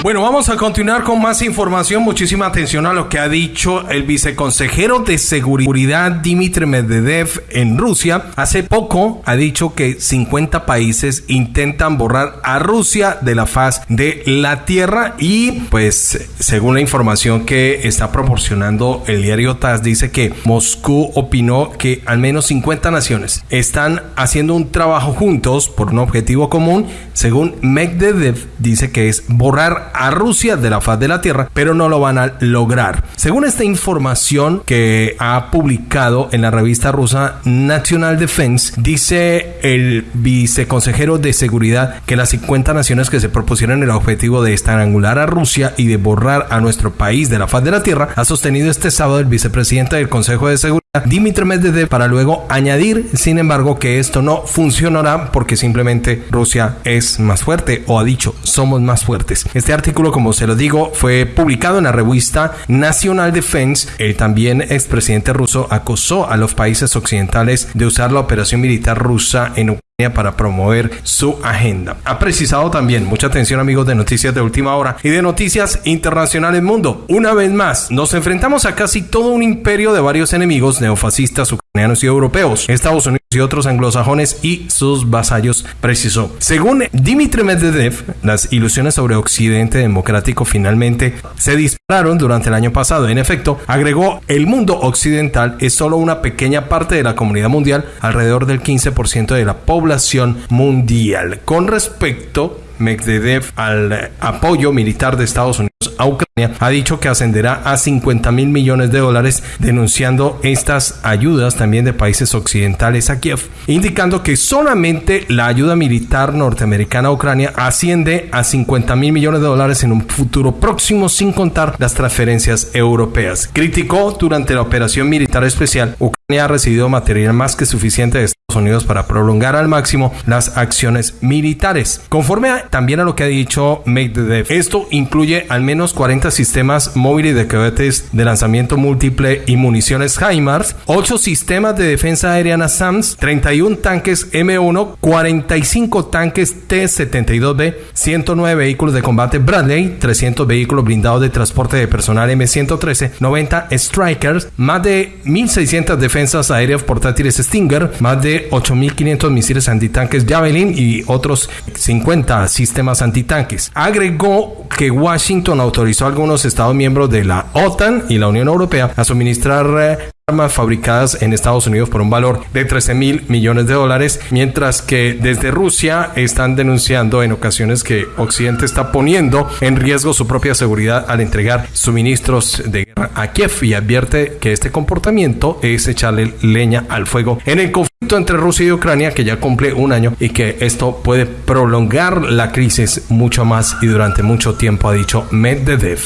Bueno, vamos a continuar con más información. Muchísima atención a lo que ha dicho el viceconsejero de seguridad Dmitry Medvedev en Rusia. Hace poco ha dicho que 50 países intentan borrar a Rusia de la faz de la tierra y pues según la información que está proporcionando el diario TAS dice que Moscú opinó que al menos 50 naciones están haciendo un trabajo juntos por un objetivo común. Según Medvedev dice que es borrar a Rusia de la faz de la Tierra, pero no lo van a lograr. Según esta información que ha publicado en la revista rusa National Defense, dice el viceconsejero de seguridad que las 50 naciones que se propusieron el objetivo de estrangular a Rusia y de borrar a nuestro país de la faz de la Tierra, ha sostenido este sábado el vicepresidente del Consejo de Seguridad, Dimitri Medvedev, para luego añadir, sin embargo, que esto no funcionará porque simplemente Rusia es más fuerte o ha dicho somos más fuertes. Este artículo, como se lo digo, fue publicado en la revista National Defense. El también expresidente ruso acusó a los países occidentales de usar la operación militar rusa en Ucrania para promover su agenda. Ha precisado también, mucha atención amigos de Noticias de Última Hora y de Noticias Internacionales Mundo. Una vez más, nos enfrentamos a casi todo un imperio de varios enemigos neofascistas ucranianos y europeos, Estados Unidos y otros anglosajones y sus vasallos, precisó. Según Dmitry Medvedev, las ilusiones sobre Occidente democrático finalmente se dispararon durante el año pasado. En efecto, agregó, el mundo occidental es solo una pequeña parte de la comunidad mundial, alrededor del 15% de la población mundial. Con respecto Medvedev al apoyo militar de Estados Unidos a Ucrania, ha dicho que ascenderá a 50 mil millones de dólares, denunciando estas ayudas también de países occidentales a Kiev, indicando que solamente la ayuda militar norteamericana a Ucrania asciende a 50 mil millones de dólares en un futuro próximo, sin contar las transferencias europeas. Criticó durante la operación militar especial, Ucrania ha recibido material más que suficiente de Estados Unidos para prolongar al máximo las acciones militares. Conforme también a lo que ha dicho Medvedev, esto incluye al menos 40 sistemas móviles de cohetes de lanzamiento múltiple y municiones HIMARS, 8 sistemas de defensa aérea SAMS, 31 tanques M1, 45 tanques T-72B, 109 vehículos de combate Bradley, 300 vehículos blindados de transporte de personal M113, 90 Strikers, más de 1.600 defensas aéreas portátiles Stinger, más de 8.500 misiles antitanques Javelin y otros 50 sistemas antitanques. Agregó que Washington autorizó a algunos Estados miembros de la OTAN y la Unión Europea a suministrar eh, armas fabricadas en Estados Unidos por un valor de 13 mil millones de dólares, mientras que desde Rusia están denunciando en ocasiones que Occidente está poniendo en riesgo su propia seguridad al entregar suministros de guerra a Kiev y advierte que este comportamiento es echarle leña al fuego en el conflicto entre Rusia y Ucrania que ya cumple un año y que esto puede prolongar la crisis mucho más y durante mucho tiempo, ha dicho Medvedev.